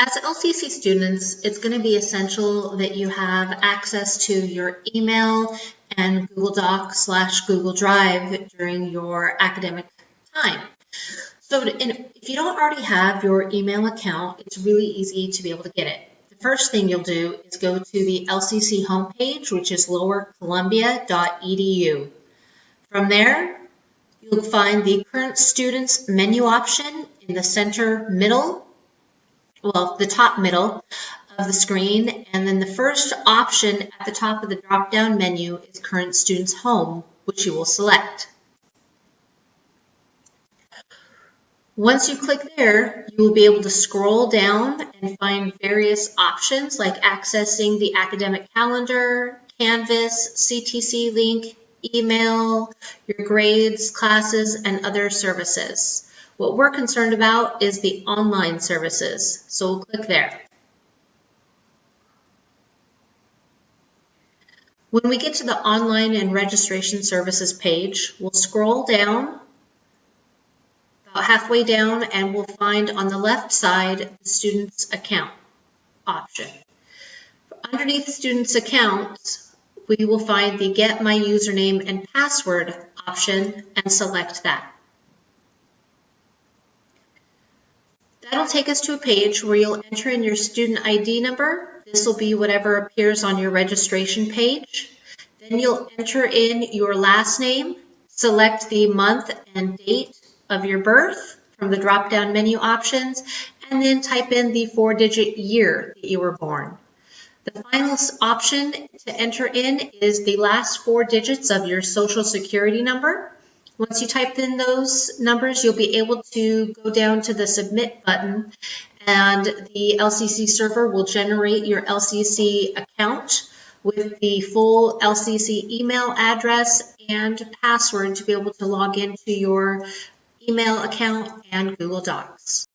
As LCC students, it's going to be essential that you have access to your email and Google Docs slash Google Drive during your academic time. So if you don't already have your email account, it's really easy to be able to get it. The first thing you'll do is go to the LCC homepage, which is lowercolumbia.edu. From there, you'll find the current students menu option in the center middle well, the top middle of the screen. And then the first option at the top of the drop-down menu is Current Students Home, which you will select. Once you click there, you will be able to scroll down and find various options like accessing the academic calendar, Canvas, CTC link, email, your grades, classes, and other services. What we're concerned about is the online services, so we'll click there. When we get to the online and registration services page, we'll scroll down about halfway down and we'll find on the left side the student's account option. Underneath student's accounts, we will find the get my username and password option and select that. That'll take us to a page where you'll enter in your student ID number. This will be whatever appears on your registration page. Then you'll enter in your last name, select the month and date of your birth from the drop-down menu options, and then type in the four-digit year that you were born. The final option to enter in is the last four digits of your social security number. Once you type in those numbers, you'll be able to go down to the submit button and the LCC server will generate your LCC account with the full LCC email address and password to be able to log into your email account and Google Docs.